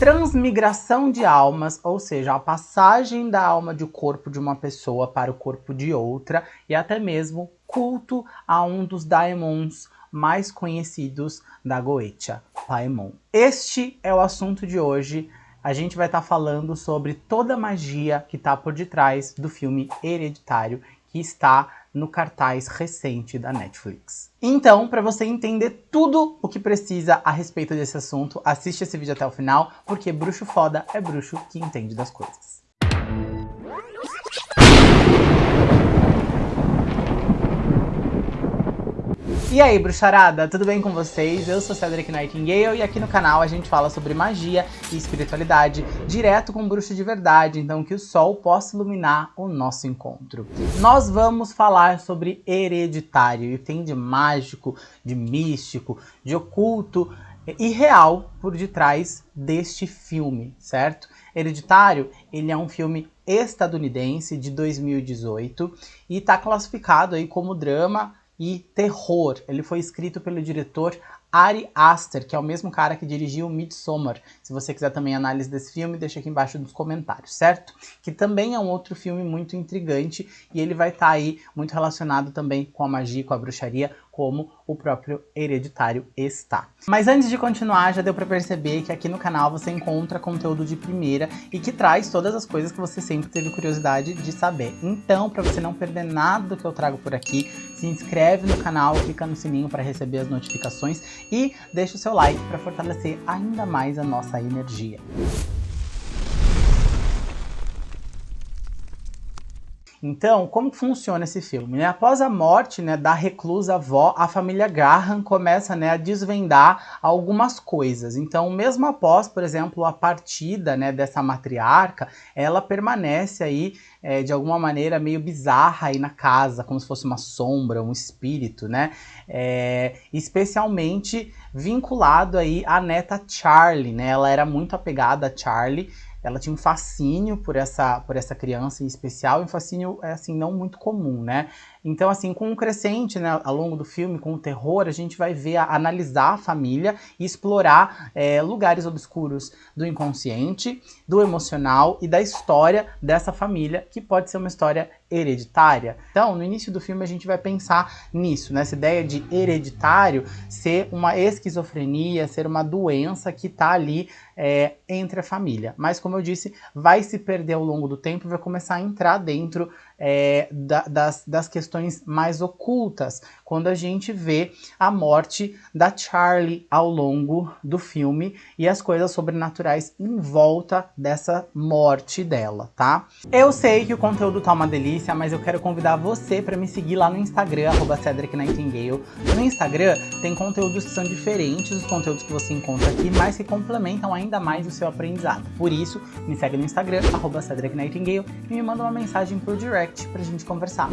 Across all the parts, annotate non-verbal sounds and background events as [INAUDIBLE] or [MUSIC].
transmigração de almas, ou seja, a passagem da alma do corpo de uma pessoa para o corpo de outra, e até mesmo culto a um dos daemons mais conhecidos da Goetia, Paemon. Este é o assunto de hoje. A gente vai estar tá falando sobre toda a magia que está por detrás do filme Hereditário, que está no cartaz recente da Netflix. Então, para você entender tudo o que precisa a respeito desse assunto, assiste esse vídeo até o final, porque bruxo foda é bruxo que entende das coisas. E aí, bruxarada, tudo bem com vocês? Eu sou Cedric Nightingale e aqui no canal a gente fala sobre magia e espiritualidade direto com bruxo de verdade, então que o sol possa iluminar o nosso encontro. Nós vamos falar sobre hereditário, e tem de mágico, de místico, de oculto e real por detrás deste filme, certo? Hereditário, ele é um filme estadunidense de 2018 e está classificado aí como drama, e terror. Ele foi escrito pelo diretor Ari Aster, que é o mesmo cara que dirigiu Midsommar. Se você quiser também análise desse filme, deixa aqui embaixo nos comentários, certo? Que também é um outro filme muito intrigante e ele vai estar tá aí muito relacionado também com a magia, com a bruxaria, como o próprio Hereditário está. Mas antes de continuar, já deu para perceber que aqui no canal você encontra conteúdo de primeira e que traz todas as coisas que você sempre teve curiosidade de saber. Então, para você não perder nada do que eu trago por aqui, se inscreve no canal, clica no sininho para receber as notificações e deixa o seu like para fortalecer ainda mais a nossa energia. Então, como funciona esse filme? Né? Após a morte né, da reclusa avó, a família Graham começa né, a desvendar algumas coisas. Então, mesmo após, por exemplo, a partida né, dessa matriarca, ela permanece aí é, de alguma maneira meio bizarra aí na casa, como se fosse uma sombra, um espírito, né? É, especialmente vinculado aí à neta Charlie, né? Ela era muito apegada a Charlie, ela tinha um fascínio por essa, por essa criança em especial, e um fascínio, é, assim, não muito comum, né? Então, assim, com o crescente, né, ao longo do filme, com o terror, a gente vai ver, a, analisar a família e explorar é, lugares obscuros do inconsciente, do emocional e da história dessa família, que pode ser uma história hereditária. Então, no início do filme a gente vai pensar nisso, nessa ideia de hereditário ser uma esquizofrenia, ser uma doença que está ali é, entre a família. Mas, como eu disse, vai se perder ao longo do tempo e vai começar a entrar dentro é, da, das, das questões mais ocultas, quando a gente vê a morte da Charlie ao longo do filme e as coisas sobrenaturais em volta dessa morte dela, tá? Eu sei que o conteúdo tá uma delícia, mas eu quero convidar você para me seguir lá no Instagram, arroba Cedric Nightingale. No Instagram tem conteúdos que são diferentes dos conteúdos que você encontra aqui, mas que complementam ainda mais o seu aprendizado. Por isso, me segue no Instagram, arroba Cedric Nightingale, e me manda uma mensagem por direct direct pra gente conversar.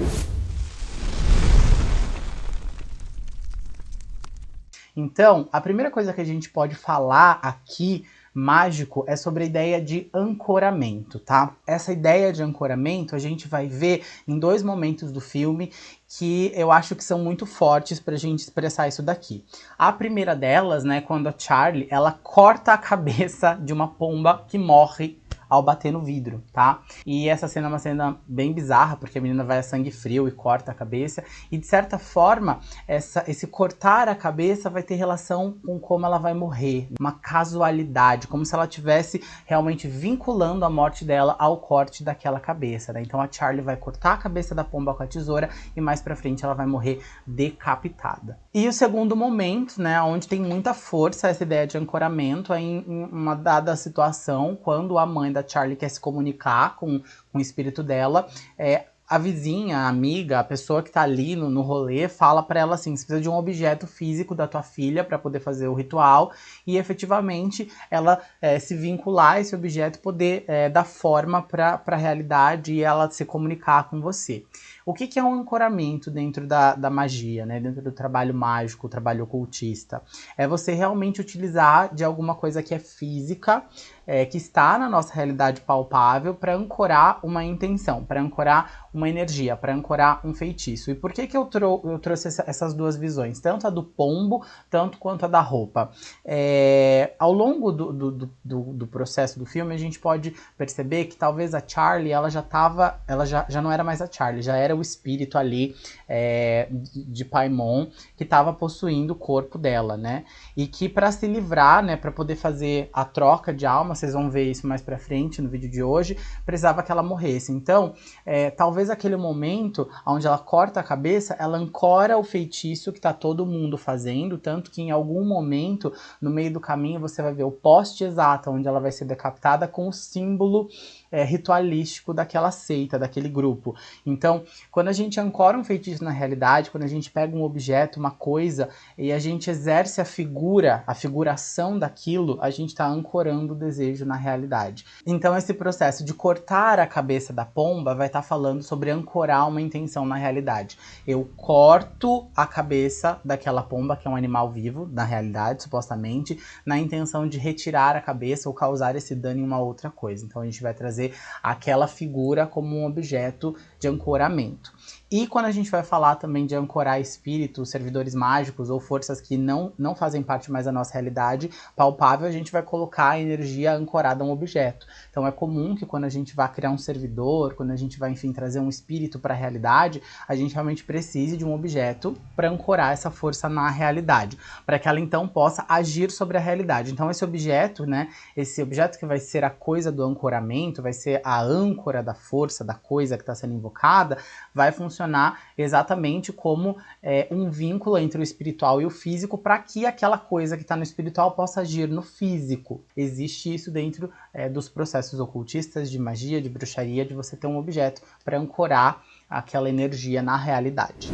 Então, a primeira coisa que a gente pode falar aqui mágico é sobre a ideia de ancoramento, tá? Essa ideia de ancoramento a gente vai ver em dois momentos do filme que eu acho que são muito fortes pra gente expressar isso daqui. A primeira delas, né, quando a Charlie, ela corta a cabeça de uma pomba que morre ao bater no vidro, tá? E essa cena é uma cena bem bizarra, porque a menina vai a sangue frio e corta a cabeça, e de certa forma, essa, esse cortar a cabeça vai ter relação com como ela vai morrer, uma casualidade, como se ela tivesse realmente vinculando a morte dela ao corte daquela cabeça, né? Então a Charlie vai cortar a cabeça da pomba com a tesoura e mais pra frente ela vai morrer decapitada. E o segundo momento, né, onde tem muita força essa ideia de ancoramento, é em, em uma dada situação, quando a mãe da Charlie quer se comunicar com, com o espírito dela, é, a vizinha, a amiga, a pessoa que tá ali no, no rolê, fala para ela assim, você precisa de um objeto físico da tua filha para poder fazer o ritual e efetivamente ela é, se vincular a esse objeto, poder é, dar forma para a realidade e ela se comunicar com você. O que, que é um ancoramento dentro da, da magia, né? Dentro do trabalho mágico, trabalho ocultista? É você realmente utilizar de alguma coisa que é física, é, que está na nossa realidade palpável para ancorar uma intenção, para ancorar uma energia, para ancorar um feitiço. E por que, que eu, trou eu trouxe essa, essas duas visões? Tanto a do pombo, tanto quanto a da roupa. É, ao longo do, do, do, do, processo do filme, a gente pode perceber que talvez a Charlie, ela já estava, ela já, já não era mais a Charlie, já era o espírito ali é, de Paimon que estava possuindo o corpo dela, né? E que para se livrar, né, para poder fazer a troca de alma, vocês vão ver isso mais pra frente no vídeo de hoje, precisava que ela morresse. Então, é, talvez aquele momento onde ela corta a cabeça, ela ancora o feitiço que tá todo mundo fazendo, tanto que em algum momento, no meio do caminho, você vai ver o poste exato onde ela vai ser decapitada com o símbolo é, ritualístico daquela seita, daquele grupo. Então, quando a gente ancora um feitiço na realidade, quando a gente pega um objeto, uma coisa, e a gente exerce a figura, a figuração daquilo, a gente está ancorando o desejo na realidade. Então, esse processo de cortar a cabeça da pomba vai estar tá falando sobre ancorar uma intenção na realidade. Eu corto a cabeça daquela pomba, que é um animal vivo, na realidade, supostamente, na intenção de retirar a cabeça ou causar esse dano em uma outra coisa. Então, a gente vai trazer trazer aquela figura como um objeto de ancoramento. E quando a gente vai falar também de ancorar espíritos, servidores mágicos ou forças que não, não fazem parte mais da nossa realidade palpável, a gente vai colocar a energia ancorada a um objeto. Então é comum que quando a gente vai criar um servidor, quando a gente vai, enfim, trazer um espírito para a realidade, a gente realmente precise de um objeto para ancorar essa força na realidade, para que ela então possa agir sobre a realidade. Então esse objeto, né, esse objeto que vai ser a coisa do ancoramento, vai ser a âncora da força, da coisa que está sendo invocada, vai funcionar funcionar exatamente como é, um vínculo entre o espiritual e o físico para que aquela coisa que está no espiritual possa agir no físico. Existe isso dentro é, dos processos ocultistas de magia, de bruxaria, de você ter um objeto para ancorar aquela energia na realidade.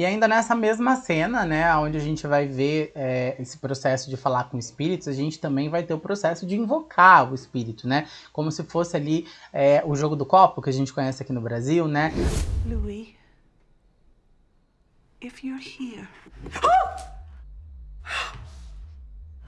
E ainda nessa mesma cena, né, onde a gente vai ver é, esse processo de falar com espíritos, a gente também vai ter o processo de invocar o espírito, né? Como se fosse ali é, o jogo do copo, que a gente conhece aqui no Brasil, né? Louis, if you're here... [GASPS]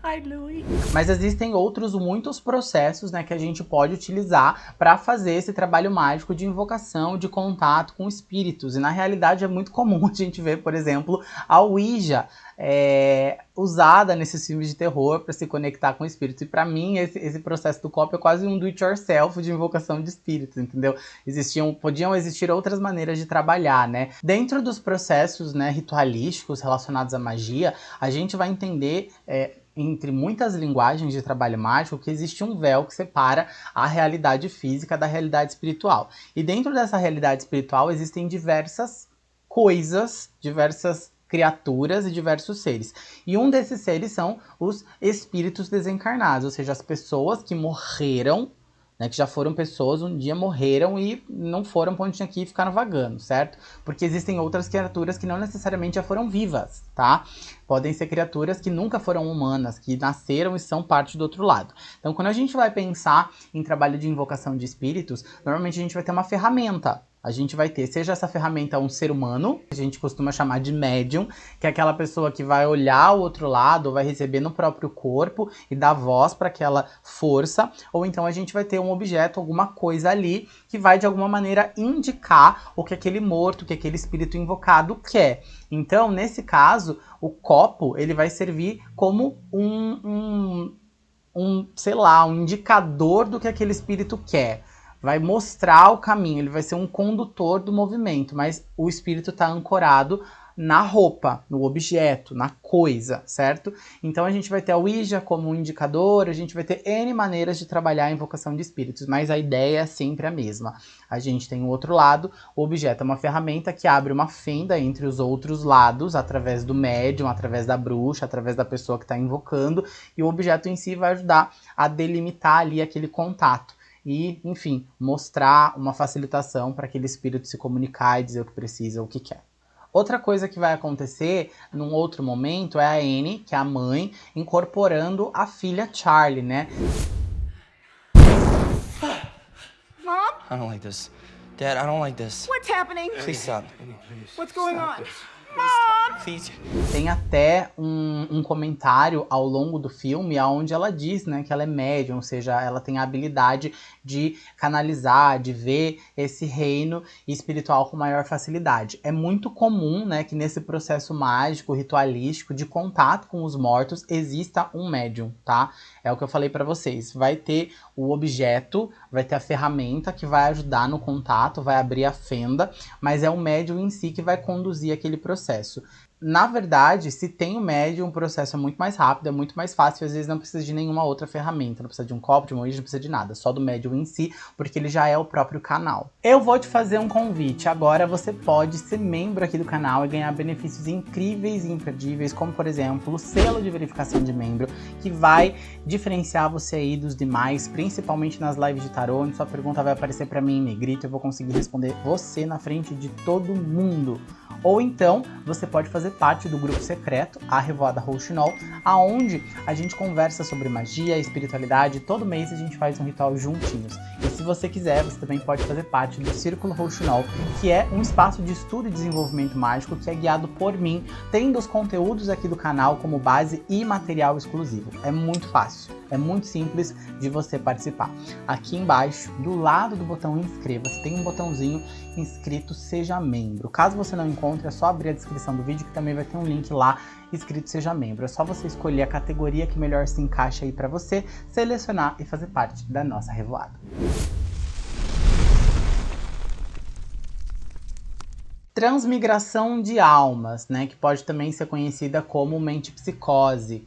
Hi, Louis. Mas existem outros muitos processos né, que a gente pode utilizar para fazer esse trabalho mágico de invocação, de contato com espíritos. E na realidade é muito comum [LAUGHS] a gente ver, por exemplo, a Ouija é, usada nesses filmes de terror para se conectar com espíritos. E para mim, esse, esse, processo do copo é quase um do-it-yourself de invocação de espíritos, entendeu? Existiam, podiam existir outras maneiras de trabalhar, né? Dentro dos processos né, ritualísticos relacionados à magia, a gente vai entender... É, entre muitas linguagens de trabalho mágico que existe um véu que separa a realidade física da realidade espiritual. E dentro dessa realidade espiritual existem diversas coisas, diversas criaturas e diversos seres. E um desses seres são os espíritos desencarnados, ou seja, as pessoas que morreram né, que já foram pessoas, um dia morreram e não foram para ir e ficaram vagando, certo? Porque existem outras criaturas que não necessariamente já foram vivas, tá? Podem ser criaturas que nunca foram humanas, que nasceram e são parte do outro lado. Então, quando a gente vai pensar em trabalho de invocação de espíritos, normalmente a gente vai ter uma ferramenta, a gente vai ter, seja essa ferramenta um ser humano, que a gente costuma chamar de médium, que é aquela pessoa que vai olhar o outro lado, vai receber no próprio corpo e dar voz para aquela força, ou então a gente vai ter um objeto, alguma coisa ali, que vai de alguma maneira indicar o que aquele morto, o que aquele espírito invocado quer. Então, nesse caso, o copo, ele vai servir como um, um, um sei lá, um indicador do que aquele espírito quer vai mostrar o caminho, ele vai ser um condutor do movimento, mas o espírito está ancorado na roupa, no objeto, na coisa, certo? Então a gente vai ter a Ouija como um indicador, a gente vai ter N maneiras de trabalhar a invocação de espíritos, mas a ideia é sempre a mesma. A gente tem o outro lado, o objeto é uma ferramenta que abre uma fenda entre os outros lados, através do médium, através da bruxa, através da pessoa que está invocando, e o objeto em si vai ajudar a delimitar ali aquele contato e, enfim, mostrar uma facilitação para aquele espírito se comunicar e dizer o que precisa, o que quer. Outra coisa que vai acontecer num outro momento é a Anne, que é a mãe, incorporando a filha Charlie, né? I don't like this. Dad, I don't like this. What's happening? Please stop. What's going on? Please. Tem até um, um, comentário ao longo do filme onde ela diz né, que ela é médium, ou seja, ela tem a habilidade de canalizar, de ver esse reino espiritual com maior facilidade. É muito comum né, que nesse processo mágico, ritualístico, de contato com os mortos, exista um médium, tá? É o que eu falei para vocês. Vai ter o objeto, vai ter a ferramenta que vai ajudar no contato, vai abrir a fenda, mas é o médium em si que vai conduzir aquele processo. Na verdade, se tem o médium, o processo é muito mais rápido, é muito mais fácil, às vezes não precisa de nenhuma outra ferramenta, não precisa de um copo, de uma origem, não precisa de nada, só do médium em si, porque ele já é o próprio canal. Eu vou te fazer um convite, agora você pode ser membro aqui do canal e ganhar benefícios incríveis e imperdíveis, como por exemplo, o selo de verificação de membro, que vai diferenciar você aí dos demais, principalmente nas lives de tarô, onde sua pergunta vai aparecer para mim em negrito, eu vou conseguir responder você na frente de todo mundo. Ou então, você pode fazer parte do grupo secreto, a Revoada Rouxinol, aonde a gente conversa sobre magia, espiritualidade, todo mês a gente faz um ritual juntinhos. E se você quiser, você também pode fazer parte do Círculo Rouxinol, que é um espaço de estudo e desenvolvimento mágico que é guiado por mim, tendo os conteúdos aqui do canal como base e material exclusivo. É muito fácil. É muito simples de você participar. Aqui embaixo, do lado do botão inscreva-se, tem um botãozinho inscrito seja membro. Caso você não encontre, é só abrir a descrição do vídeo que também vai ter um link lá escrito seja membro. É só você escolher a categoria que melhor se encaixa aí para você, selecionar e fazer parte da nossa revoada. Transmigração de almas, né, que pode também ser conhecida como mente psicose.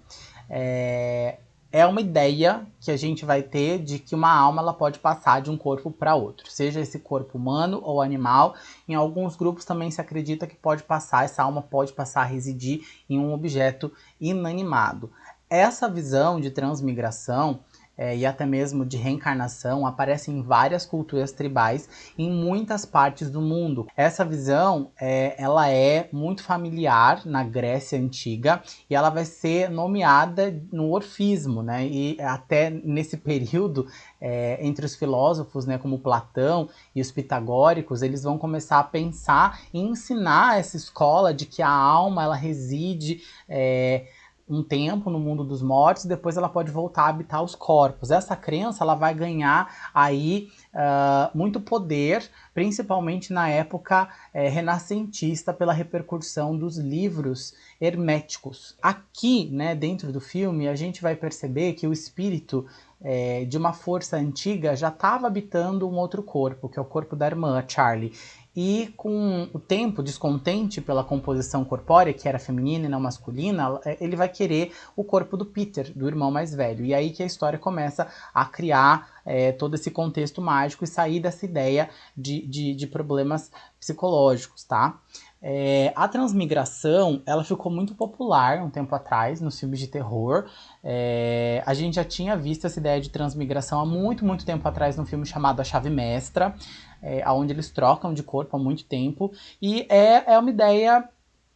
É, é uma ideia que a gente vai ter de que uma alma ela pode passar de um corpo para outro, seja esse corpo humano ou animal. Em alguns grupos também se acredita que pode passar, essa alma pode passar a residir em um objeto inanimado. Essa visão de transmigração é, e até mesmo de reencarnação aparece em várias culturas tribais em muitas partes do mundo. Essa visão é, ela é muito familiar na Grécia Antiga e ela vai ser nomeada no orfismo, né? E até nesse período, é, entre os filósofos, né, como Platão e os pitagóricos, eles vão começar a pensar e ensinar essa escola de que a alma ela reside é, um tempo no mundo dos mortos, depois ela pode voltar a habitar os corpos. Essa crença ela vai ganhar aí uh, muito poder, principalmente na época é, renascentista, pela repercussão dos livros herméticos. Aqui, né, dentro do filme, a gente vai perceber que o espírito é, de uma força antiga já estava habitando um outro corpo, que é o corpo da irmã, Charlie. E com o tempo, descontente pela composição corpórea, que era feminina e não masculina, é, ele vai querer o corpo do Peter, do irmão mais velho. E aí que a história começa a criar é, todo esse contexto mágico e sair dessa ideia de, de, de problemas psicológicos, tá? É, a transmigração, ela ficou muito popular um tempo atrás nos filmes de terror. É, a gente já tinha visto essa ideia de transmigração há muito, muito tempo atrás num filme chamado A Chave Mestra é, onde eles trocam de corpo há muito tempo, e é, é uma ideia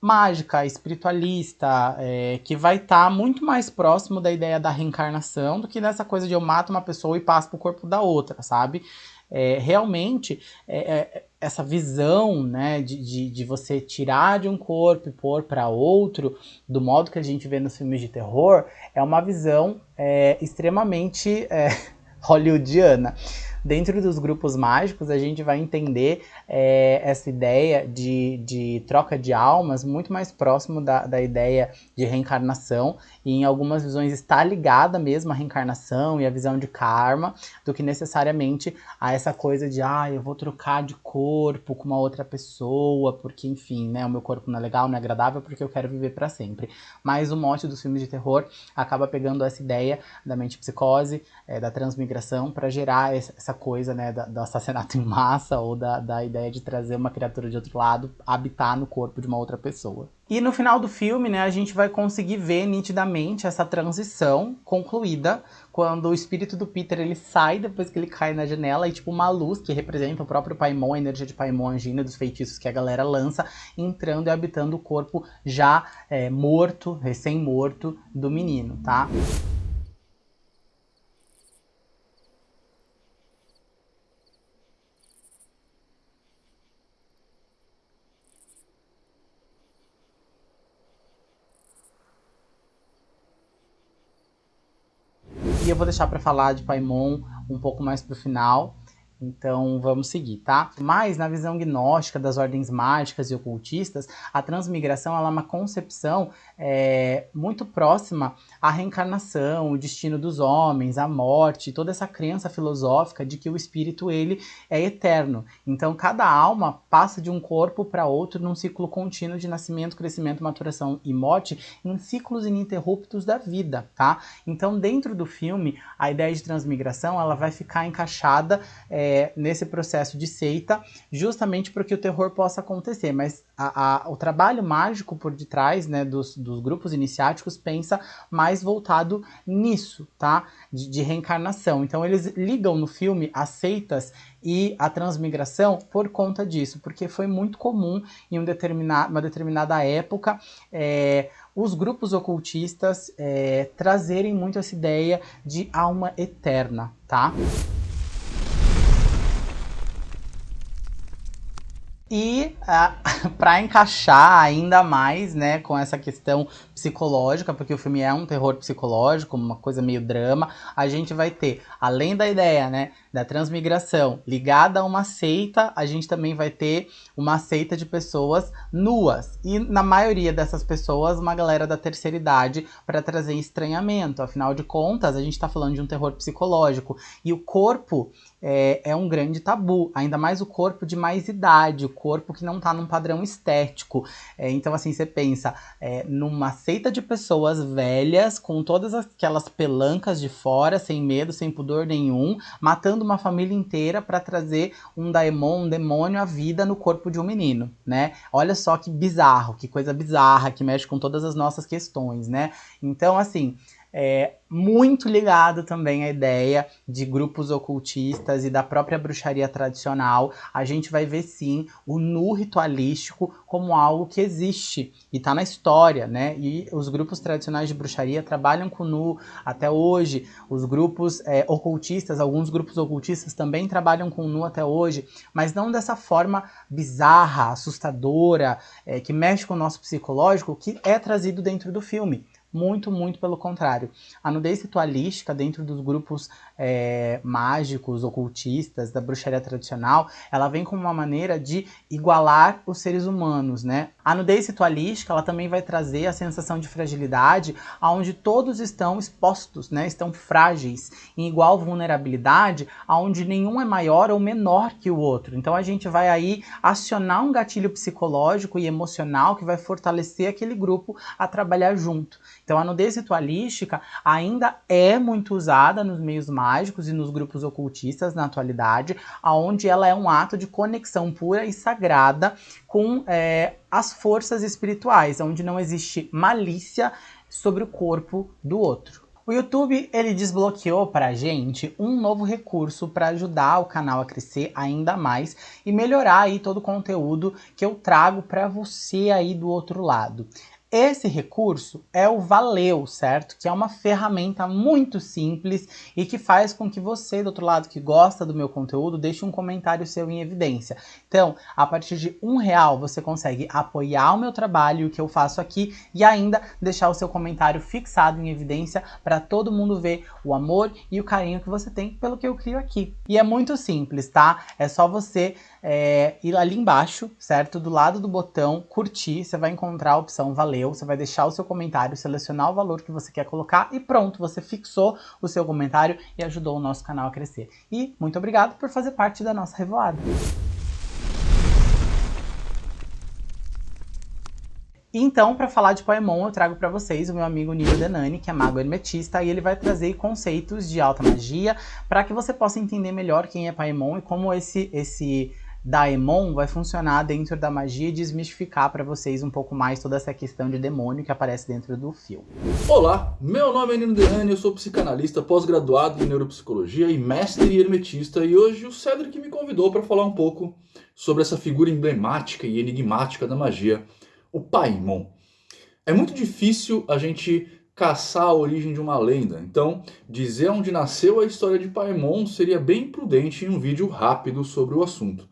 mágica, espiritualista, é, que vai estar tá muito mais próximo da ideia da reencarnação do que dessa coisa de eu mato uma pessoa e passo pro corpo da outra, sabe? É, realmente, é, é essa visão né, de, de, de, você tirar de um corpo e pôr para outro, do modo que a gente vê nos filmes de terror, é uma visão é, extremamente é, [LAUGHS] hollywoodiana. Dentro dos grupos mágicos, a gente vai entender é, essa ideia de, de troca de almas muito mais próximo da, da ideia de reencarnação e em algumas visões está ligada mesmo à reencarnação e à visão de karma do que necessariamente a essa coisa de ah, eu vou trocar de corpo com uma outra pessoa porque enfim, né, o meu corpo não é legal, não é agradável porque eu quero viver para sempre. Mas o mote dos filmes de terror acaba pegando essa ideia da mente psicose, é, da transmigração para gerar essa essa coisa, né, da, do assassinato em massa ou da, da ideia de trazer uma criatura de outro lado habitar no corpo de uma outra pessoa. E no final do filme, né, a gente vai conseguir ver nitidamente essa transição concluída quando o espírito do Peter ele sai depois que ele cai na janela e tipo uma luz que representa o próprio Paimon, a energia de Paimon Angina dos feitiços que a galera lança, entrando e habitando o corpo já é, morto, recém-morto do menino, tá? Vou deixar para falar de Paimon um pouco mais pro final. Então vamos seguir, tá? Mas na visão gnóstica das ordens mágicas e ocultistas, a transmigração é uma concepção é, muito próxima à reencarnação, o destino dos homens, a morte, toda essa crença filosófica de que o espírito ele é eterno. Então cada alma passa de um corpo para outro num ciclo contínuo de nascimento, crescimento, maturação e morte, em ciclos ininterruptos da vida, tá? Então dentro do filme a ideia de transmigração ela vai ficar encaixada é, é, nesse processo de seita, justamente para que o terror possa acontecer. Mas a, a, o trabalho mágico por detrás né, dos, dos, grupos iniciáticos pensa mais voltado nisso, tá? De, de, reencarnação. Então eles ligam no filme as seitas e a transmigração por conta disso, porque foi muito comum em um determinado, uma determinada época. É, os grupos ocultistas é, trazerem muito essa ideia de alma eterna, tá? E ah, [LAUGHS] para encaixar ainda mais, né, com essa questão psicológica, porque o filme é um terror psicológico, uma coisa meio drama, a gente vai ter, além da ideia, né, da transmigração ligada a uma seita, a gente também vai ter uma seita de pessoas nuas. E na maioria dessas pessoas, uma galera da terceira idade para trazer estranhamento. Afinal de contas, a gente está falando de um terror psicológico. E o corpo é, é, um grande tabu, ainda mais o corpo de mais idade, o corpo que não está num padrão estético. É, então, assim, você pensa é, numa seita de pessoas velhas, com todas aquelas pelancas de fora, sem medo, sem pudor nenhum, matando uma família inteira para trazer um daemon, um demônio à vida no corpo de um menino, né? Olha só que bizarro, que coisa bizarra, que mexe com todas as nossas questões, né? Então, assim, é, muito ligado também à ideia de grupos ocultistas e da própria bruxaria tradicional. A gente vai ver sim o nu ritualístico como algo que existe e está na história, né? E os grupos tradicionais de bruxaria trabalham com nu até hoje. Os grupos é, ocultistas, alguns grupos ocultistas também trabalham com nu até hoje, mas não dessa forma bizarra, assustadora, é, que mexe com o nosso psicológico, que é trazido dentro do filme. Muito, muito pelo contrário. A nudez ritualística dentro dos grupos é, mágicos, ocultistas, da bruxaria tradicional, ela vem como uma maneira de igualar os seres humanos, né? A nudez ritualística, ela também vai trazer a sensação de fragilidade, onde todos estão expostos, né? Estão frágeis, em igual vulnerabilidade, onde nenhum é maior ou menor que o outro. Então a gente vai aí acionar um gatilho psicológico e emocional que vai fortalecer aquele grupo a trabalhar junto. Então a nudez ritualística ainda é muito usada nos meios mágicos e nos grupos ocultistas na atualidade, onde ela é um ato de conexão pura e sagrada com é, as forças espirituais, onde não existe malícia sobre o corpo do outro. O YouTube ele desbloqueou para a gente um novo recurso para ajudar o canal a crescer ainda mais e melhorar aí todo o conteúdo que eu trago para você aí do outro lado. Esse recurso é o Valeu, certo? Que é uma ferramenta muito simples e que faz com que você, do outro lado, que gosta do meu conteúdo, deixe um comentário seu em evidência. Então, a partir de um real, você consegue apoiar o meu trabalho, o que eu faço aqui, e ainda deixar o seu comentário fixado em evidência para todo mundo ver o amor e o carinho que você tem pelo que eu crio aqui. E é muito simples, tá? É só você é, ir ali embaixo, certo? Do lado do botão curtir, você vai encontrar a opção valeu, você vai deixar o seu comentário, selecionar o valor que você quer colocar e pronto, você fixou o seu comentário e ajudou o nosso canal a crescer. E muito obrigado por fazer parte da nossa revoada. Então, para falar de Poemon, eu trago para vocês o meu amigo Nilo Denani, que é mago hermetista, e ele vai trazer conceitos de alta magia para que você possa entender melhor quem é Paemon e como esse, esse Daemon vai funcionar dentro da magia e desmistificar para vocês um pouco mais toda essa questão de demônio que aparece dentro do filme. Olá, meu nome é Nino Deane, eu sou psicanalista, pós-graduado em neuropsicologia e mestre hermetista e hoje o Cedric me convidou para falar um pouco sobre essa figura emblemática e enigmática da magia, o Paimon. É muito difícil a gente caçar a origem de uma lenda, então dizer onde nasceu a história de Paimon seria bem prudente em um vídeo rápido sobre o assunto.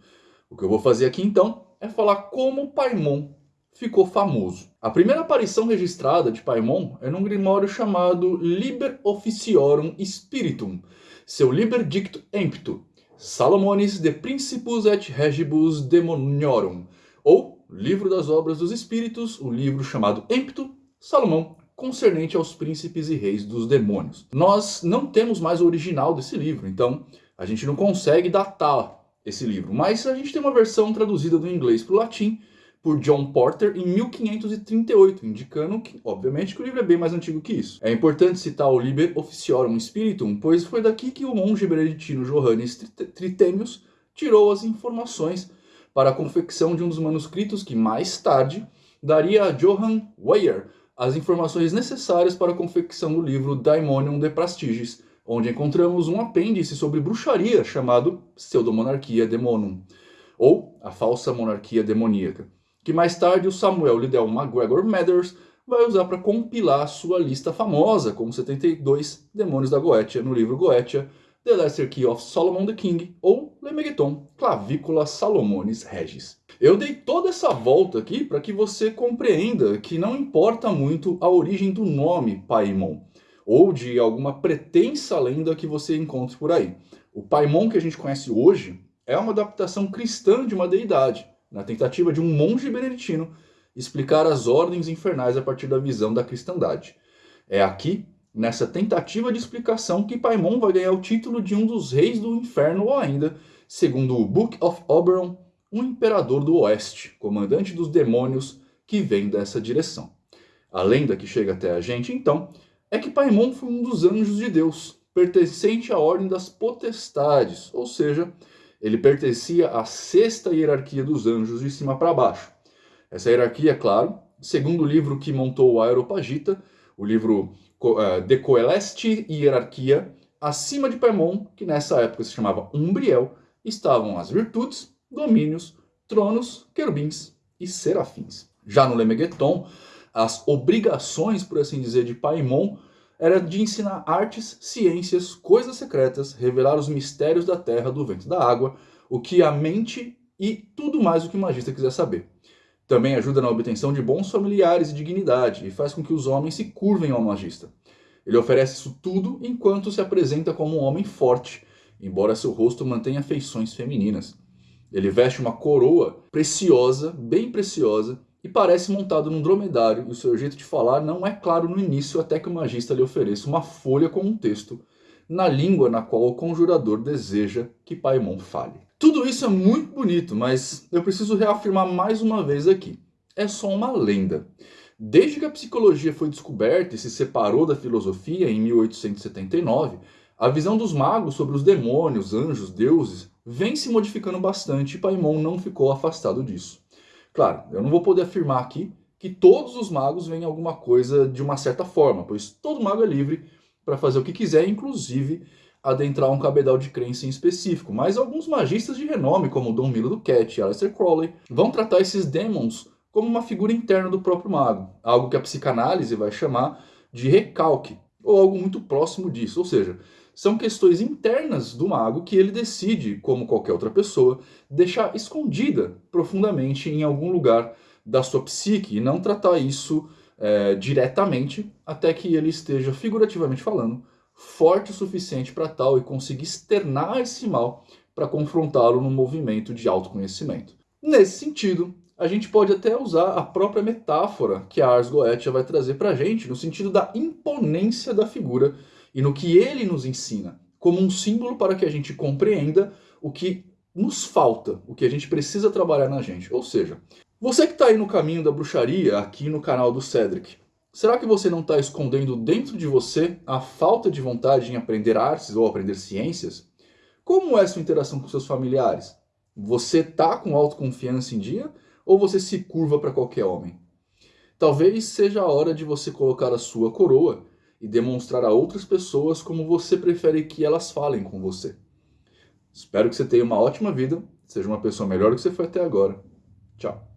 O que eu vou fazer aqui então é falar como Paimon ficou famoso. A primeira aparição registrada de Paimon é num grimório chamado Liber Officiorum Spiritum, seu Liber Dicto Empto, Salomonis de Principus et Regibus Demoniorum, ou Livro das Obras dos Espíritos, o livro chamado Empto, Salomão, concernente aos príncipes e reis dos demônios. Nós não temos mais o original desse livro, então a gente não consegue datar esse livro, mas a gente tem uma versão traduzida do inglês para o latim por John Porter em 1538, indicando que, obviamente, que o livro é bem mais antigo que isso. É importante citar o Liber Officiorum Spiritum, pois foi daqui que o monge beneditino Johannes Tritemius tirou as informações para a confecção de um dos manuscritos que mais tarde daria a Johann Weyer as informações necessárias para a confecção do livro Daimonium de Prastiges, onde encontramos um apêndice sobre bruxaria chamado Pseudomonarquia Demonum, ou a falsa monarquia demoníaca, que mais tarde o Samuel Liddell MacGregor Mathers vai usar para compilar sua lista famosa com 72 demônios da Goetia no livro Goetia, The Lesser Key of Solomon the King, ou Lemegeton, Clavícula Salomonis Regis. Eu dei toda essa volta aqui para que você compreenda que não importa muito a origem do nome Paimon, ou de alguma pretensa lenda que você encontre por aí. O Paimon que a gente conhece hoje é uma adaptação cristã de uma deidade, na tentativa de um monge beneditino explicar as ordens infernais a partir da visão da cristandade. É aqui nessa tentativa de explicação que Paimon vai ganhar o título de um dos reis do inferno ou ainda, segundo o Book of Oberon, um imperador do oeste, comandante dos demônios que vem dessa direção. A lenda que chega até a gente, então, é que Paimon foi um dos anjos de Deus, pertencente à ordem das potestades, ou seja, ele pertencia à sexta hierarquia dos anjos de cima para baixo. Essa hierarquia, é claro, segundo o livro que montou o Aeropagita, o livro uh, De Coeleste e Hierarquia, acima de Paimon, que nessa época se chamava Umbriel, estavam as virtudes, domínios, tronos, querubins e serafins. Já no Lemegeton, as obrigações, por assim dizer, de Paimon era de ensinar artes, ciências, coisas secretas, revelar os mistérios da terra, do vento da água, o que a mente e tudo mais o que o magista quiser saber. Também ajuda na obtenção de bons familiares e dignidade, e faz com que os homens se curvem ao magista. Ele oferece isso tudo enquanto se apresenta como um homem forte, embora seu rosto mantenha feições femininas. Ele veste uma coroa preciosa, bem preciosa, e parece montado num dromedário, e o seu jeito de falar não é claro no início até que o magista lhe ofereça uma folha com um texto, na língua na qual o conjurador deseja que Paimon fale. Tudo isso é muito bonito, mas eu preciso reafirmar mais uma vez aqui. É só uma lenda. Desde que a psicologia foi descoberta e se separou da filosofia em 1879, a visão dos magos sobre os demônios, anjos, deuses vem se modificando bastante e Paimon não ficou afastado disso. Claro, eu não vou poder afirmar aqui que todos os magos veem alguma coisa de uma certa forma, pois todo mago é livre para fazer o que quiser, inclusive adentrar um cabedal de crença em específico, mas alguns magistas de renome, como Dom Milo Duquette e Aleister Crowley, vão tratar esses demons como uma figura interna do próprio mago, algo que a psicanálise vai chamar de recalque, ou algo muito próximo disso, ou seja, são questões internas do mago que ele decide, como qualquer outra pessoa, deixar escondida profundamente em algum lugar da sua psique e não tratar isso é, diretamente até que ele esteja, figurativamente falando, forte o suficiente para tal e conseguir externar esse mal para confrontá-lo no movimento de autoconhecimento. Nesse sentido, a gente pode até usar a própria metáfora que a Ars Goetia vai trazer para a gente, no sentido da imponência da figura e no que ele nos ensina, como um símbolo para que a gente compreenda o que nos falta, o que a gente precisa trabalhar na gente. Ou seja, você que está aí no caminho da bruxaria, aqui no canal do Cedric, Será que você não está escondendo dentro de você a falta de vontade em aprender artes ou aprender ciências? Como é sua interação com seus familiares? Você está com autoconfiança em dia ou você se curva para qualquer homem? Talvez seja a hora de você colocar a sua coroa e demonstrar a outras pessoas como você prefere que elas falem com você. Espero que você tenha uma ótima vida, seja uma pessoa melhor do que você foi até agora. Tchau.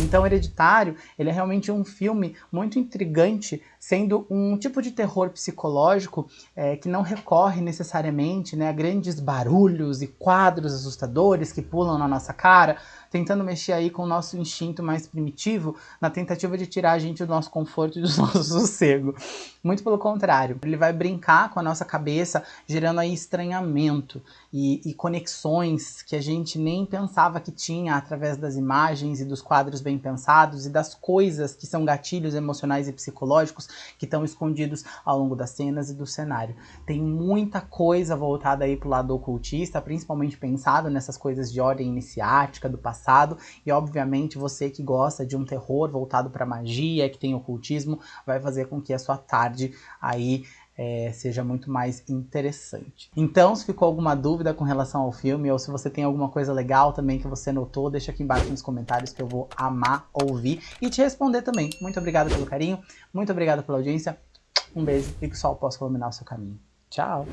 Então, Hereditário, ele é realmente um filme muito intrigante, sendo um tipo de terror psicológico é, que não recorre necessariamente né, a grandes barulhos e quadros assustadores que pulam na nossa cara, tentando mexer aí com o nosso instinto mais primitivo, na tentativa de tirar a gente do nosso conforto e do [LAUGHS] nosso sossego. Muito pelo contrário, ele vai brincar com a nossa cabeça, gerando aí estranhamento e, e conexões que a gente nem pensava que tinha através das imagens e dos quadros bem pensados e das coisas que são gatilhos emocionais e psicológicos que estão escondidos ao longo das cenas e do cenário. Tem muita coisa voltada aí pro lado ocultista, principalmente pensado nessas coisas de ordem iniciática do passado e obviamente você que gosta de um terror voltado para magia, que tem ocultismo, vai fazer com que a sua tarde aí é, seja muito mais interessante. Então, se ficou alguma dúvida com relação ao filme, ou se você tem alguma coisa legal também que você notou, deixa aqui embaixo nos comentários que eu vou amar ouvir e te responder também. Muito obrigado pelo carinho, muito obrigado pela audiência, um beijo e que o sol possa iluminar o seu caminho. Tchau!